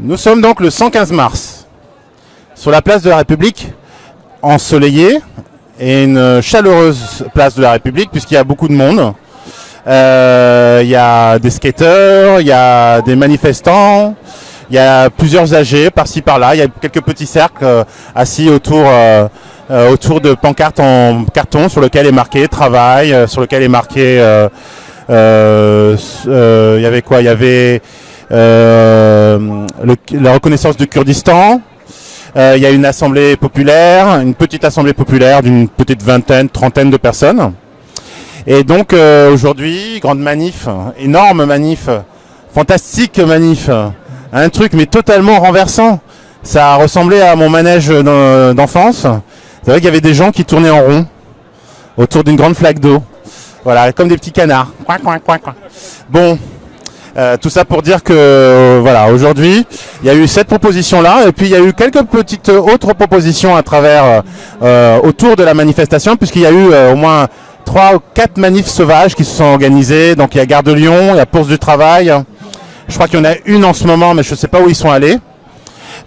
Nous sommes donc le 115 mars, sur la place de la République, ensoleillée, et une chaleureuse place de la République, puisqu'il y a beaucoup de monde. Euh, Il y a des skateurs, il y a des manifestants, il y a plusieurs âgés par-ci par-là, il y a quelques petits cercles euh, assis autour, euh, autour de pancartes en carton sur lequel est marqué travail, sur lequel est marqué... il y avait quoi? Il y avait le- la reconnaissance du Kurdistan. Euh, il y a une assemblée populaire, une petite assemblée populaire d'une petite vingtaine, trentaine de personnes. Et donc euh, aujourd'hui, grande manif, énorme manif, fantastique manif, un truc mais totalement renversant. Ça a ressemblé à mon manège d'en- d'enfance. C'est vrai qu'il y avait des gens qui tournaient en rond autour d'une grande flaque d'eau. Voilà, comme des petits canards. Bon, euh, tout ça pour dire que euh, voilà, aujourd'hui, il y a eu cette proposition-là, et puis il y a eu quelques petites autres propositions à travers euh, autour de la manifestation, puisqu'il y a eu au moins trois ou quatre manifs sauvages qui se sont organisés. Donc il y a Gare de Lyon, il y a Bourse du Travail. Je crois qu'il y en a une en ce moment, mais je ne sais pas où ils sont allés.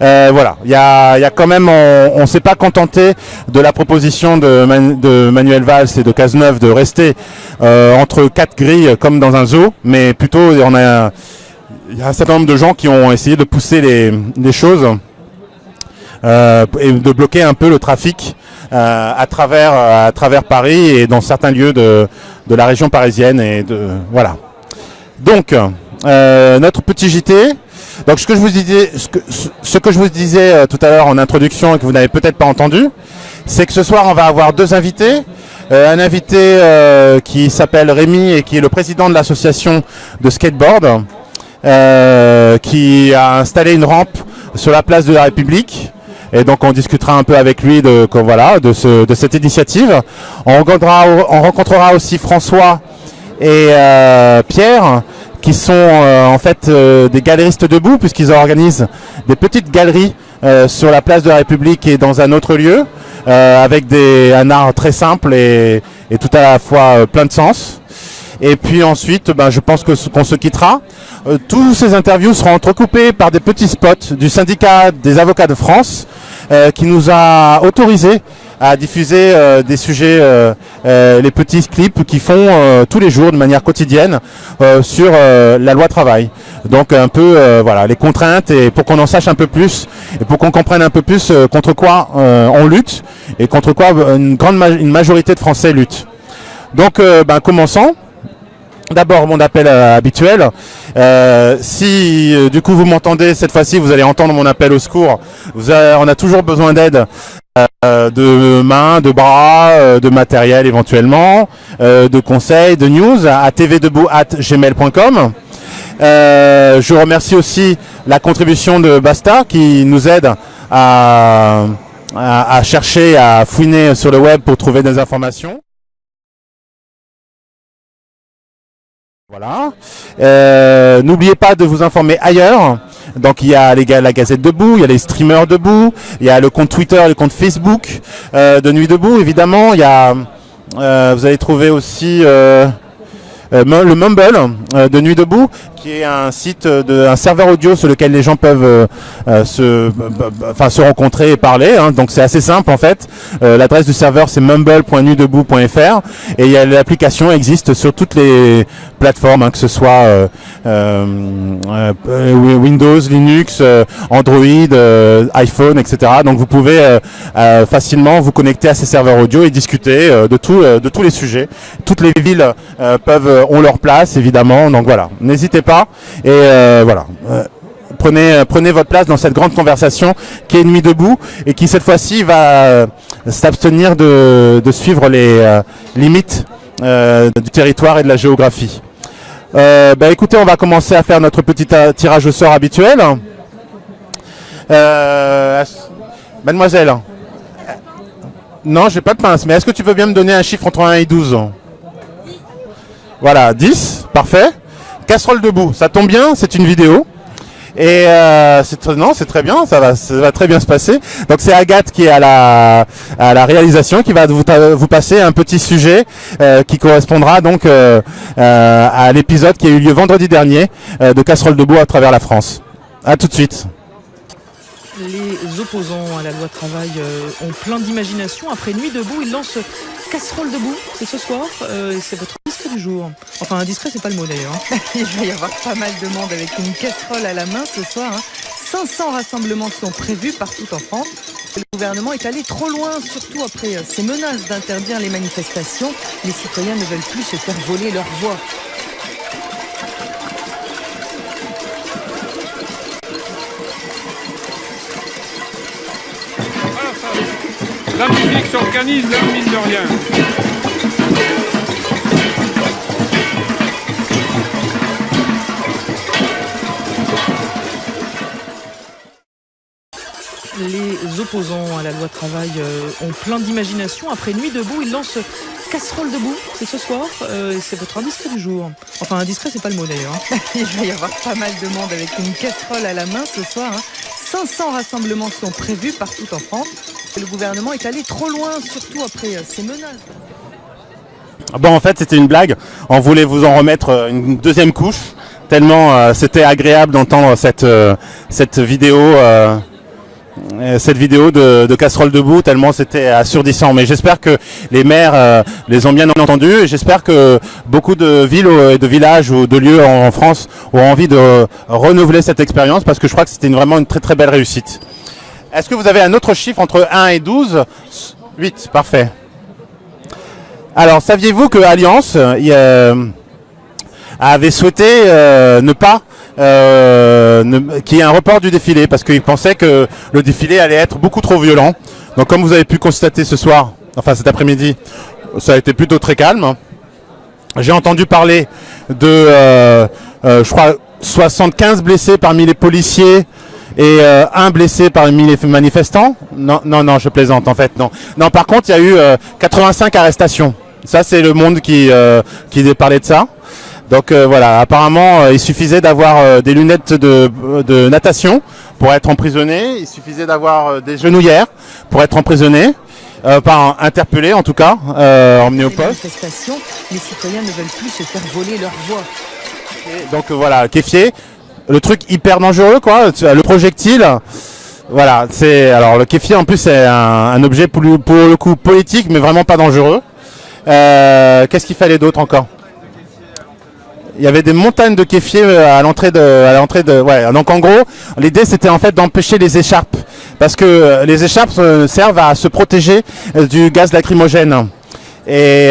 Euh, voilà, il y a, quand même, on ne s'est pas contenté de la proposition de, Man- de Manuel Valls et de Cazeneuve de rester euh, entre quatre grilles comme dans un zoo, mais plutôt on a, il y a un certain nombre de gens qui ont essayé de pousser les, choses euh, et de bloquer un peu le trafic à travers à travers Paris et dans certains lieux de, de la région parisienne et de voilà. Donc notre petit JT. Donc ce que je vous disais, ce que, ce que je vous disais euh, tout à l'heure en introduction et que vous n'avez peut-être pas entendu, c'est que ce soir on va avoir deux invités. Euh, un invité euh, qui s'appelle Rémi et qui est le président de l'association de skateboard, qui a installé une rampe sur la place de la République. Et donc on discutera un peu avec lui de, voilà, de, ce, de cette initiative. On rencontrera, on rencontrera aussi François et Pierre, qui sont euh, en fait euh, des galéristes debout, puisqu'ils organisent des petites galeries euh, sur la place de la République et dans un autre lieu, euh, avec des, un art très simple et, et tout à la fois euh, plein de sens. Et puis ensuite, ben, je pense que qu'on se quittera. Euh, tous ces interviews seront entrecoupées par des petits spots du syndicat des avocats de France, qui nous a autorisé à diffuser euh, des sujets, euh, euh, les petits clips qui font euh, tous les jours de manière quotidienne euh, sur la loi travail. Donc un peu voilà les contraintes et pour qu'on en sache un peu plus et pour qu'on comprenne un peu plus contre quoi on lutte et contre quoi une grande ma- une majorité de Français luttent. Donc ben, commençons. D'abord mon appel habituel. Euh, si euh, du coup vous m'entendez cette fois-ci, vous allez entendre mon appel au secours. Vous on a toujours besoin d'aide, euh, de mains, de bras, euh, de matériel éventuellement, euh, de conseils, de news à tvdebout@gmail.com. Je remercie aussi la contribution de Basta qui nous aide à, chercher, à fouiner sur le web pour trouver des informations. Voilà. N'oubliez pas de vous informer ailleurs. Donc il y a les la Gazette Debout, il y a les streamers Debout, il y a le compte Twitter, le compte Facebook euh, de Nuit Debout évidemment. Il y a, euh, vous allez trouver aussi euh, le Mumble de Nuit Debout, qui est un site, de, un serveur audio sur lequel les gens peuvent euh, euh, se, enfin, se rencontrer et parler. hein. Donc c'est assez simple en fait. Euh, L'adresse du serveur c'est mumble.nuitdebout.fr et l'application existe sur toutes les plateformes, hein, que ce soit euh, euh, euh, Windows, Linux, Android, iPhone, etc. Donc vous pouvez facilement vous connecter à ces serveurs audio et discuter de, tout, de tous les sujets. Toutes les villes peuvent ont leur place évidemment. Donc voilà, n'hésitez pas et euh, voilà. Euh, Prenez, euh, prenez votre place dans cette grande conversation qui est Nuit debout et qui cette fois-ci va s'abstenir de, suivre les limites du territoire et de la géographie. Bah écoutez, on va commencer à faire notre petit tirage au sort habituel. Mademoiselle, non, j'ai pas de pince, mais est-ce que tu veux bien me donner un chiffre entre 1 et 12 Voilà, 10, parfait. Casserole debout, ça tombe bien, c'est une vidéo. Et euh, c'est non, c'est très bien, ça va, ça va très bien se passer. Donc c'est Agathe qui est à la réalisation, qui va vous, passer un petit sujet euh, qui correspondra donc euh, à l'épisode qui a eu lieu vendredi dernier de Casserole debout à travers la France. À tout de suite. Les opposants à la loi travail euh, ont plein d'imagination. Après Nuit debout, ils lancent Casserole debout. C'est ce soir. Euh, c'est votre discret du jour. Enfin, indiscret, c'est pas le mot d'ailleurs. hein. Il va y avoir pas mal de monde avec une casserole à la main ce soir. hein. 500 rassemblements sont prévus partout en France. Le gouvernement est allé trop loin, surtout après euh, ces menaces d'interdire les manifestations. Les citoyens ne veulent plus se faire voler leur voix. La musique s'organise, la mine de rien. Les opposants à la loi travail euh, ont plein d'imagination. Après Nuit debout, ils lancent Casserole debout. C'est ce soir. Euh, c'est votre indiscret du jour. Enfin, indiscret, c'est pas le mot d'ailleurs. hein. Il va y avoir pas mal de monde avec une casserole à la main ce soir. hein. 500 rassemblements sont prévus partout en France. Le gouvernement est allé trop loin, surtout après euh, ces menaces. Bon, en fait, c'était une blague. On voulait vous en remettre euh, une deuxième couche, tellement euh, c'était agréable d'entendre cette, vidéo. Cette vidéo de, de casserole debout tellement c'était assourdissant. Mais j'espère que les maires euh, les ont bien entendus et j'espère que beaucoup de villes euh, et de villages ou de lieux en, France ont envie de euh, renouveler cette expérience parce que je crois que c'était vraiment une très très belle réussite. Est-ce que vous avez un autre chiffre entre 1 et 12 8 parfait. Alors, saviez-vous que Alliance euh, euh, avait souhaité euh, ne pas euh, qu'il y ait un report du défilé parce qu'il pensait que le défilé allait être beaucoup trop violent. Donc, comme vous avez pu constater ce soir, enfin cet après-midi, ça a été plutôt très calme. J'ai entendu parler de, euh, euh, je crois, 75 blessés parmi les policiers et euh, un blessé parmi les manifestants. Non, non, non, je plaisante en fait. Non, non. Par contre, il y a eu euh, 85 arrestations. Ça, c'est le monde qui euh, qui parlait de ça. Donc euh, voilà, apparemment, euh, il suffisait d'avoir euh, des lunettes de, de natation pour être emprisonné. Il suffisait d'avoir des genouillères pour être emprisonné, pas interpellé en tout cas, emmené au poste. les citoyens ne veulent plus se faire voler leur voix. Donc voilà, kéfier, le truc hyper dangereux quoi, le projectile. Voilà, c'est alors le kéfier en plus c'est un, un objet pour, le- pour le coup politique mais vraiment pas dangereux. Qu'est-ce qu'il fallait d'autre encore? Il y avait des montagnes de kéfier euh, à l'entrée de, à l'entrée de, ouais. Donc en gros, l'idée c'était en fait d'empêcher les écharpes parce que euh, les écharpes euh, servent à se protéger du gaz lacrymogène. Et,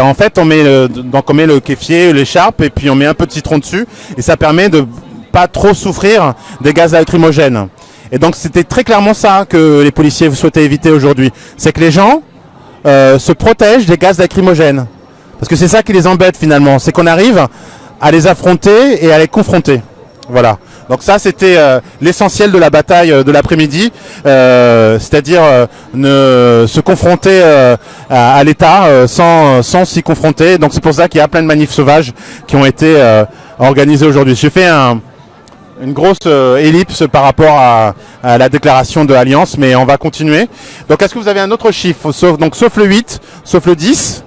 en fait, on met le, donc on kéfier, l'écharpe, et puis on met un peu de citron dessus, et ça permet de pas trop souffrir des gaz lacrymogènes. Et donc c'était très clairement ça que les policiers souhaitaient éviter aujourd'hui, c'est que les gens se protègent des gaz lacrymogènes, parce que c'est ça qui les embête finalement, c'est qu'on arrive à les affronter et à les confronter. Voilà. Donc ça, c'était euh, l'essentiel de la bataille euh, de l'après-midi, euh, c'est-à-dire euh, ne se confronter à, l'État sans, sans s'y confronter. Donc c'est pour ça qu'il y a plein de manifs sauvages qui ont été organisés aujourd'hui. J'ai fait un, une grosse ellipse par rapport à, à la déclaration de Alliance, mais on va continuer. Donc est-ce que vous avez un autre chiffre, sauf, donc, sauf le 8, sauf le 10,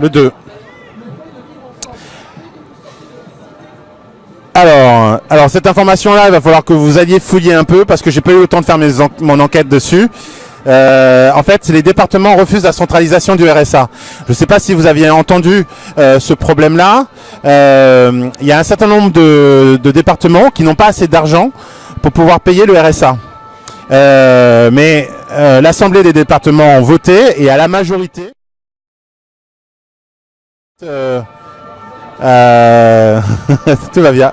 le 2 Alors, alors cette information-là, il va falloir que vous alliez fouiller un peu parce que j'ai pas eu le temps de faire mes mon enquête dessus. Euh, en fait, les départements refusent la centralisation du RSA. Je ne sais pas si vous aviez entendu euh, ce problème-là. Euh, Il y a un certain nombre de, de départements qui n'ont pas assez d'argent pour pouvoir payer le RSA. Mais l'Assemblée des départements ont voté et à la majorité. Euh, euh, tout va bien.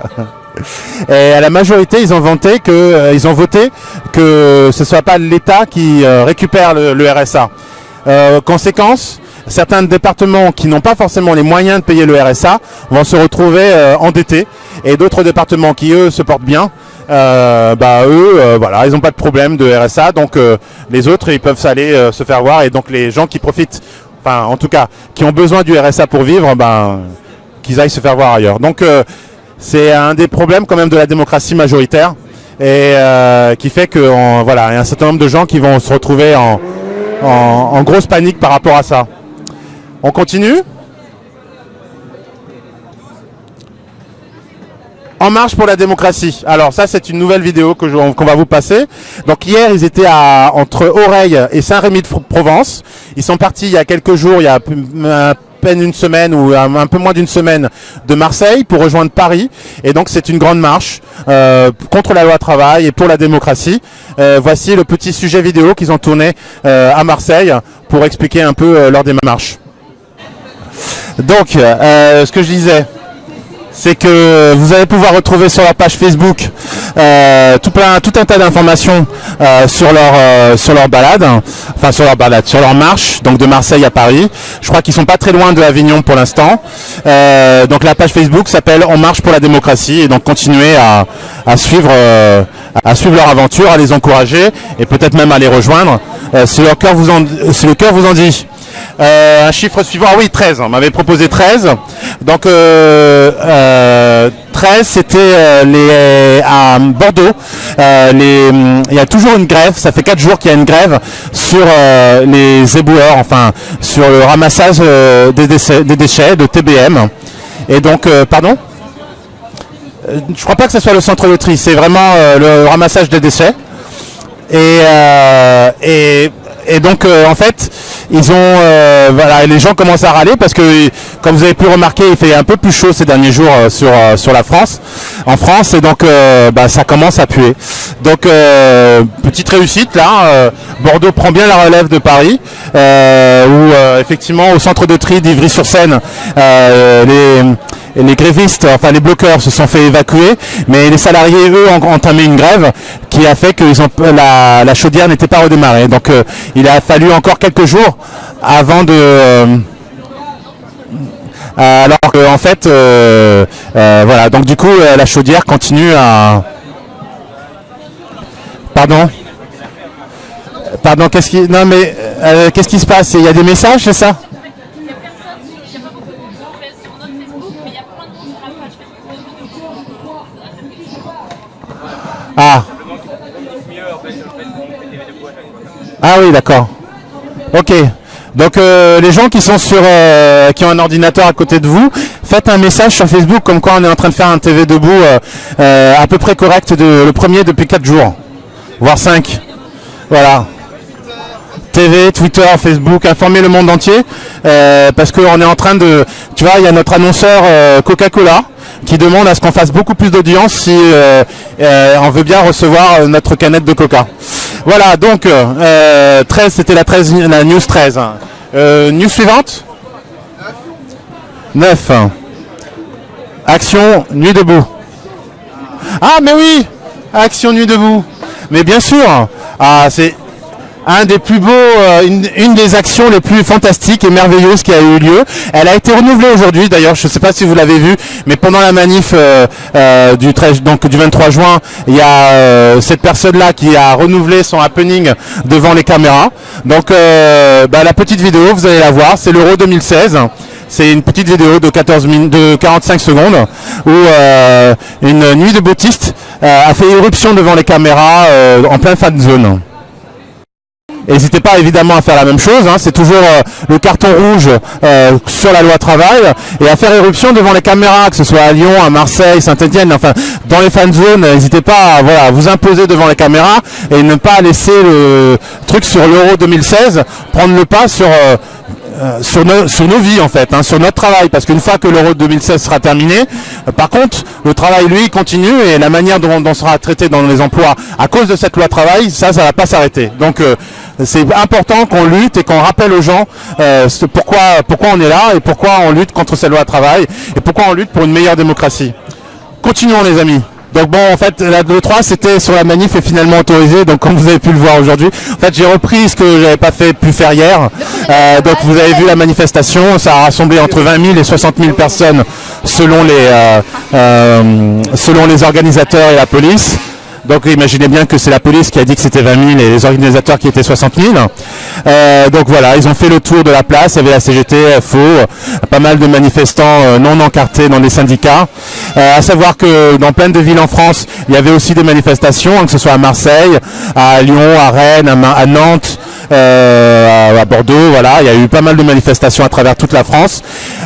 Et à la majorité, ils ont voté que, euh, ils ont voté que ce soit pas l'État qui euh, récupère le, RSA. Euh, conséquence, certains départements qui n'ont pas forcément les moyens de payer le RSA vont se retrouver endettés, et d'autres départements qui eux se portent bien, bah eux, voilà, ils n'ont pas de problème de RSA, donc les autres ils peuvent aller se faire voir, et donc les gens qui profitent, enfin en tout cas, qui ont besoin du RSA pour vivre, ben qu'ils aillent se faire voir ailleurs. Donc euh, c'est un des problèmes quand même de la démocratie majoritaire et euh, qui fait que voilà, il y a un certain nombre de gens qui vont se retrouver en, en, en grosse panique par rapport à ça. On continue? En marche pour la démocratie. Alors ça, c'est une nouvelle vidéo que qu'on va vous passer. Donc hier, ils étaient à, entre Oreille et Saint-Rémy-de-Provence. Ils sont partis il y a quelques jours, il y a à peine une semaine ou un, un peu moins d'une semaine de Marseille pour rejoindre Paris. Et donc c'est une grande marche euh, contre la loi travail et pour la démocratie. Euh, voici le petit sujet vidéo qu'ils ont tourné euh, à Marseille pour expliquer un peu euh, leur démarche. Donc, euh, ce que je disais, c'est que vous allez pouvoir retrouver sur leur page Facebook euh, tout, plein, tout un tas d'informations euh, sur leur euh, sur leur balade, enfin sur leur balade, sur leur marche, donc de Marseille à Paris. Je crois qu'ils sont pas très loin de Avignon pour l'instant. Donc la page Facebook s'appelle On marche pour la démocratie et donc continuez à, à suivre à suivre leur aventure, à les encourager et peut-être même à les rejoindre si leur cœur vous en si le cœur vous en dit. Euh, un chiffre suivant, ah oui 13, on m'avait proposé 13. Donc euh, euh, 13 c'était euh, les à Bordeaux. Euh, hum, il y a toujours une grève, ça fait 4 jours qu'il y a une grève sur euh, les éboueurs, enfin sur le ramassage euh, des, déchets, de TBM. Et donc, euh, pardon? Euh, Je crois pas que ce soit le centre de tri, c'est vraiment euh, le ramassage des déchets. Et, euh, donc euh, en fait ils ont euh, voilà les gens commencent à râler parce que comme vous avez pu remarquer il fait un peu plus chaud ces derniers jours euh, sur euh, sur la France. En France et donc bah, ça commence à puer. Donc petite réussite là Bordeaux prend bien la relève de Paris où effectivement au centre de tri d'Ivry-sur-Seine les les grévistes, enfin les bloqueurs se sont fait évacuer, mais les salariés, eux, ont entamé une grève qui a fait que ont, la, chaudière n'était pas redémarrée. Donc euh, il a fallu encore quelques jours avant de... euh, alors que en fait, euh, euh, voilà, donc du coup euh, la chaudière continue à... Pardon? Pardon, qu'est-ce qui... Non mais, euh, qu'est-ce qui se passe? Il y a des messages, c'est ça? Il n'y a personne sur, j'ai pas beaucoup de gens sur notre Facebook, mais il y a plein de monde sur la page Facebook. Ah. Ah oui, d'accord. Ok. Donc euh, les gens qui sont sur, euh, qui ont un ordinateur à côté de vous, faites un message sur Facebook comme quoi on est en train de faire un TV debout euh, à peu près correct de le premier depuis 4 jours, voire 5. Voilà. TV, Twitter, Facebook, informer le monde entier, parce qu'on est en train de, tu vois, il y a notre annonceur Coca-Cola qui demande à ce qu'on fasse beaucoup plus d'audience si on veut bien recevoir notre canette de Coca. Voilà, donc euh, 13, c'était la, 13, la news 13. Euh, news suivante 9. Action Nuit debout. Ah mais oui Action Nuit debout. Mais bien sûr Ah c'est un des plus beaux, euh, une, des actions les plus fantastiques et merveilleuses qui a eu lieu. Elle a été renouvelée aujourd'hui, d'ailleurs, je ne sais pas si vous l'avez vu, mais pendant la manif euh, euh, du 13, donc du 23 juin, il y a euh, cette personne-là qui a renouvelé son happening devant les caméras. Donc, euh, bah, la petite vidéo, vous allez la voir, c'est l'Euro 2016. C'est une petite vidéo de 14 min- de 45 secondes où une nuit de boutiste euh, a fait éruption devant les caméras en plein fan zone. N'hésitez pas évidemment à faire la même chose, hein, c'est toujours euh, le carton rouge euh, sur la loi travail et à faire éruption devant les caméras, que ce soit à Lyon, à Marseille, Saint-Etienne, enfin dans les fan zones, n'hésitez pas à voilà, vous imposer devant les caméras et ne pas laisser le truc sur l'Euro 2016 prendre le pas sur euh, euh, sur, nos, sur nos vies en fait, hein, sur notre travail, parce qu'une fois que l'Euro 2016 sera terminé, euh, par contre, le travail lui continue et la manière dont, dont sera traité dans les emplois à cause de cette loi travail, ça, ça va pas s'arrêter. Donc euh, c'est important qu'on lutte et qu'on rappelle aux gens euh, pourquoi, pourquoi on est là et pourquoi on lutte contre cette loi travail et pourquoi on lutte pour une meilleure démocratie. Continuons les amis. Donc bon, en fait, la le 3 c'était sur la manif et finalement autorisé. Donc comme vous avez pu le voir aujourd'hui, en fait, j'ai repris ce que j'avais pas fait pu faire hier. Euh, donc vous avez vu la manifestation, ça a rassemblé entre 20 000 et 60 000 personnes selon les euh, euh, selon les organisateurs et la police. Donc imaginez bien que c'est la police qui a dit que c'était 20 000 et les organisateurs qui étaient 60 000. Euh, donc voilà, ils ont fait le tour de la place, il y avait la CGT, FO, pas mal de manifestants euh, non encartés dans les syndicats. Euh, à savoir que dans plein de villes en France, il y avait aussi des manifestations, hein, que ce soit à Marseille, à Lyon, à Rennes, à Nantes, euh, à, Bordeaux. Voilà, il y a eu pas mal de manifestations à travers toute la France.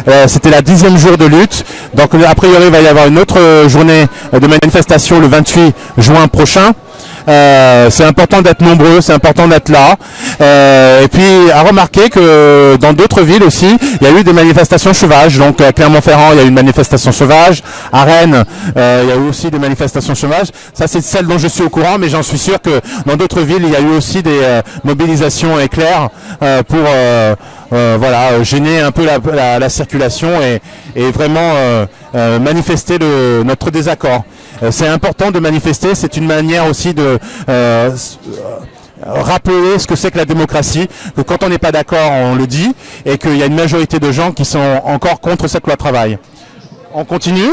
Euh, C'était la dixième jour de lutte. Donc a priori, il va y avoir une autre euh, journée de manifestation le 28 juin prochain. Euh, c'est important d'être nombreux, c'est important d'être là. Euh, et puis à remarquer que dans d'autres villes aussi, il y a eu des manifestations sauvages. Donc à Clermont-Ferrand, il y a eu une manifestation sauvage. À Rennes, euh, il y a eu aussi des manifestations sauvages. Ça, c'est celle dont je suis au courant, mais j'en suis sûr que dans d'autres villes, il y a eu aussi des euh, mobilisations éclairs pour voilà, gêner un peu la, la- la circulation et, et vraiment manifester le- notre désaccord. Euh, c'est important de manifester, c'est une manière aussi de euh, euh, rappeler ce que c'est que la démocratie, que quand on n'est pas d'accord, on le dit, et qu'il y a une majorité de gens qui sont encore contre cette loi travail. On continue?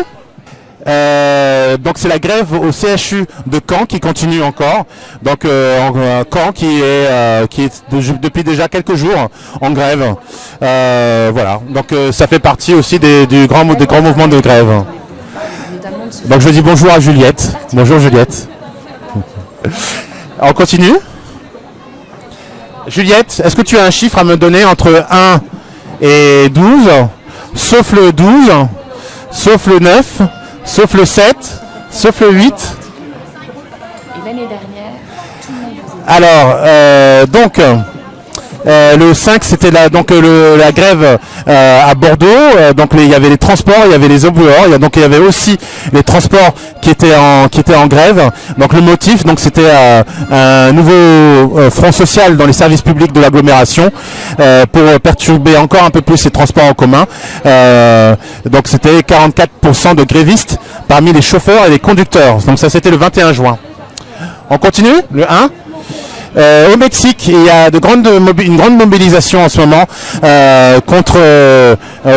Euh, donc c'est la grève au CHU de Caen qui continue encore. Donc euh, en- Caen qui est euh, qui est de- depuis déjà quelques jours en grève. Voilà. Donc ça fait partie aussi des, du grand des grands mouvements de grève. Donc je dis bonjour à Juliette. Bonjour Juliette. On continue. Juliette, est-ce que tu as un chiffre à me donner entre 1 et 12 Sauf le 12, sauf le 9, sauf le 7, sauf le 8 Et l'année dernière, tout le monde Alors, euh, donc, euh, le 5, c'était la, donc, euh, la grève euh, à Bordeaux. Donc, il y avait les transports, il y avait les éboueurs. Il y a, donc, il y avait aussi les transports qui étaient en, grève. Donc, le motif, donc, c'était un nouveau front social dans les services publics de l'agglomération pour perturber encore un peu plus les transports en commun. Donc, c'était 44% de grévistes parmi les chauffeurs et les conducteurs. Donc, ça, c'était le 21 juin. On continue? Le 1 euh, au Mexique, il y a de grandes une grande mobilisation en ce moment euh, contre, euh,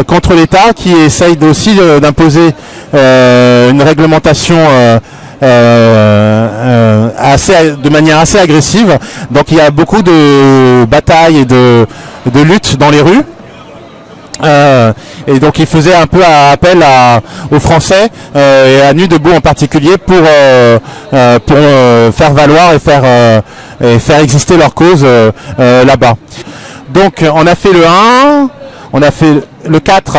contre l'État qui essaye aussi d'imposer euh, une réglementation euh, euh, assez, de manière assez agressive. Donc il y a beaucoup de batailles et de, de luttes dans les rues. Euh, et donc il faisait un peu appel à, aux Français euh, et à Nuit debout en particulier pour, euh, euh, pour euh, faire valoir et faire, euh, et faire exister leur cause là-bas. Donc on a fait le 1, on a fait le 4.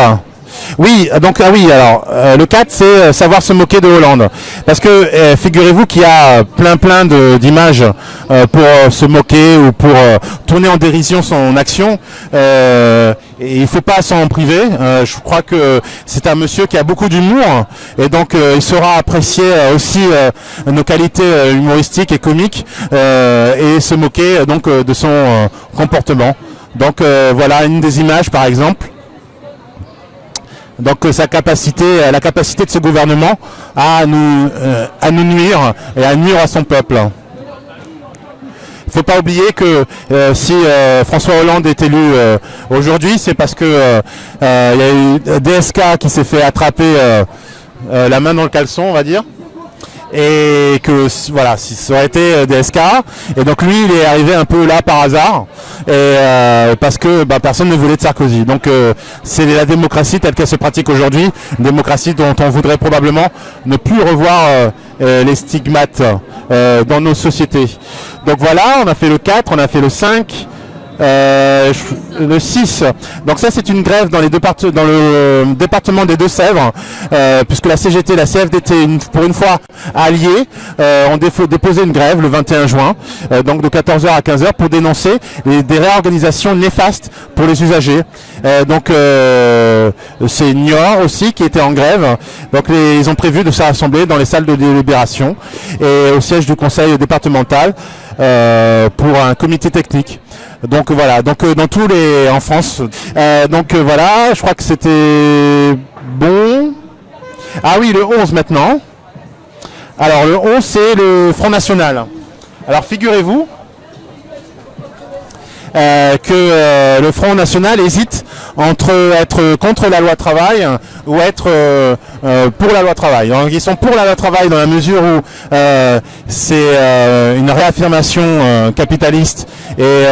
Oui, donc ah oui, alors euh, le 4 c'est euh, savoir se moquer de Hollande. Parce que euh, figurez-vous qu'il y a plein plein de- d'images euh, pour euh, se moquer ou pour euh, tourner en dérision son action. Euh, et il faut pas s'en priver. Euh, je crois que c'est un monsieur qui a beaucoup d'humour et donc euh, il saura apprécier euh, aussi euh, nos qualités euh, humoristiques et comiques euh, et se moquer euh, donc euh, de son euh, comportement. Donc euh, voilà une des images par exemple. Donc euh, sa capacité, euh, la capacité de ce gouvernement à nous, euh, à nous nuire et à nuire à son peuple. Il faut pas oublier que si François Hollande est élu aujourd'hui, c'est parce que il y a eu DSK qui s'est fait attraper la main dans le caleçon, on va dire. Et que voilà, si ça aurait été euh, DSK, et donc lui il est arrivé un peu là par hasard, euh, parce que bah, personne ne voulait de Sarkozy. Donc euh, c'est la démocratie telle qu'elle se pratique aujourd'hui, démocratie dont on voudrait probablement ne plus revoir les stigmates dans nos sociétés. Donc voilà, on a fait le 4, on a fait le 5. Euh, le 6. Donc ça c'est une grève dans, les départe- dans le euh, département des Deux-Sèvres, euh, puisque la CGT la CFDT, pour une fois alliées, ont déposé une grève le 21 juin, donc de 14h à 15h, pour dénoncer des réorganisations néfastes pour les usagers. Euh, donc euh, c'est Niort aussi qui était en grève. Donc ils ont prévu de se rassembler dans les salles de délibération et au siège du conseil départemental euh, pour un comité technique. Donc voilà, donc dans tous les en France. Donc voilà, je crois que c'était bon. Ah oui, le 11 maintenant. Alors le 11 c'est le Front National. Alors figurez-vous euh, que euh, le Front National hésite entre être contre la loi travail ou être euh, pour la loi travail. Donc, ils sont pour la loi travail dans la mesure où c'est une réaffirmation capitaliste et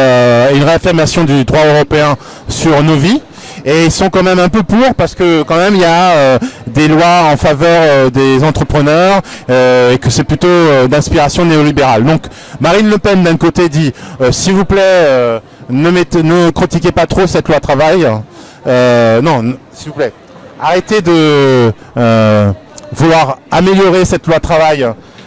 une réaffirmation du droit européen sur nos vies. et ils sont quand même un peu pour parce que quand même il y a des lois en faveur des entrepreneurs et que c'est plutôt d'inspiration néolibérale. Donc Marine Le Pen d'un côté dit s'il vous plaît ne, critiquez pas trop cette loi travail. Euh, non, s'il vous plaît, arrêtez de euh, vouloir améliorer cette loi travail.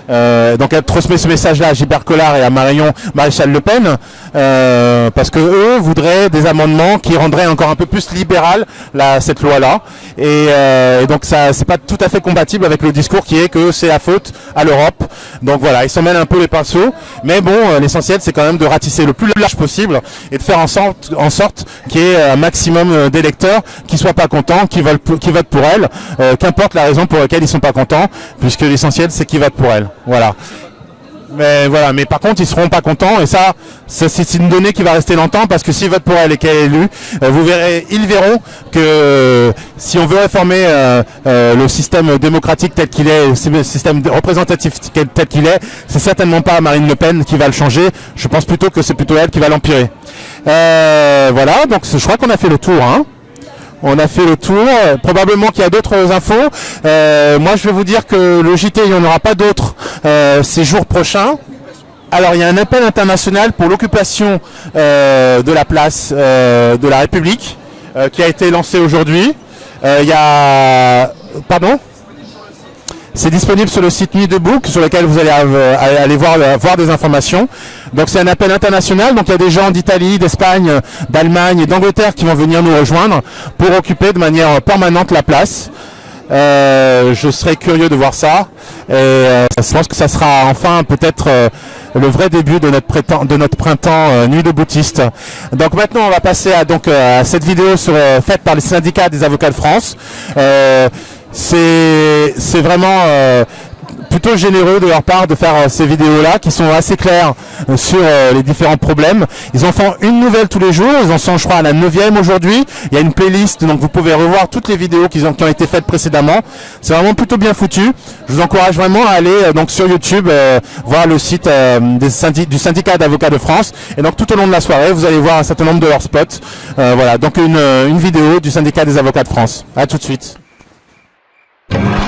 Euh, donc elle transmet ce message-là à Gilbert Collard et à Marion Maréchal Le Pen, euh, parce que eux voudraient des amendements qui rendraient encore un peu plus libéral la, cette loi-là, et, euh, donc ça c'est pas tout à fait compatible avec le discours qui est que c'est la faute à l'Europe. Donc voilà, ils s'en mêlent un peu les pinceaux, mais bon, euh, l'essentiel c'est quand même de ratisser le plus large possible et de faire en sorte, en sorte qu'il y ait un maximum euh, d'électeurs qui soient pas contents, qui qui votent pour elle, euh, qu'importe la raison pour laquelle ils sont pas contents, puisque l'essentiel c'est qu'ils votent pour elle. Voilà. Mais voilà, mais par contre ils seront pas contents et ça, c'est une donnée qui va rester longtemps parce que s'ils votent pour elle et qu'elle est élue, euh, vous verrez, ils verront que euh, si on veut réformer euh, euh, le système démocratique tel qu'il est, le système représentatif tel tel qu'il est, c'est certainement pas Marine Le Pen qui va le changer. Je pense plutôt que c'est plutôt elle qui va l'empirer. Euh, voilà, donc je crois qu'on a fait le tour. Hein. On a fait le tour. Probablement qu'il y a d'autres infos. Euh, moi, je vais vous dire que le JT, il n'y en aura pas d'autres euh, ces jours prochains. Alors, il y a un appel international pour l'occupation euh, de la place de la République qui a été lancé aujourd'hui. Il y a... Pardon? C'est disponible sur le site Nuit debout, sur lequel vous allez aller voir, voir des informations. Donc c'est un appel international, donc il y a des gens d'Italie, d'Espagne, d'Allemagne et d'Angleterre qui vont venir nous rejoindre pour occuper de manière permanente la place. Euh, je serais curieux de voir ça. Et euh, je pense que ça sera enfin peut-être euh, le vrai début de notre, de notre printemps euh, Nuit de boutiste. Donc maintenant on va passer à, donc, à cette vidéo sur, faite par les syndicats des avocats de France. C'est vraiment euh, plutôt généreux de leur part de faire euh, ces vidéos-là qui sont assez claires euh, sur les différents problèmes. Ils en font une nouvelle tous les jours, ils en sont je crois à la neuvième aujourd'hui. Il y a une playlist donc vous pouvez revoir toutes les vidéos qui ont, été faites précédemment. C'est vraiment plutôt bien foutu. Je vous encourage vraiment à aller donc sur YouTube voir le site du syndicat d'avocats de France et donc tout au long de la soirée vous allez voir un certain nombre de leurs spots. Voilà donc une, une vidéo du syndicat des avocats de France. À tout de suite. Yeah.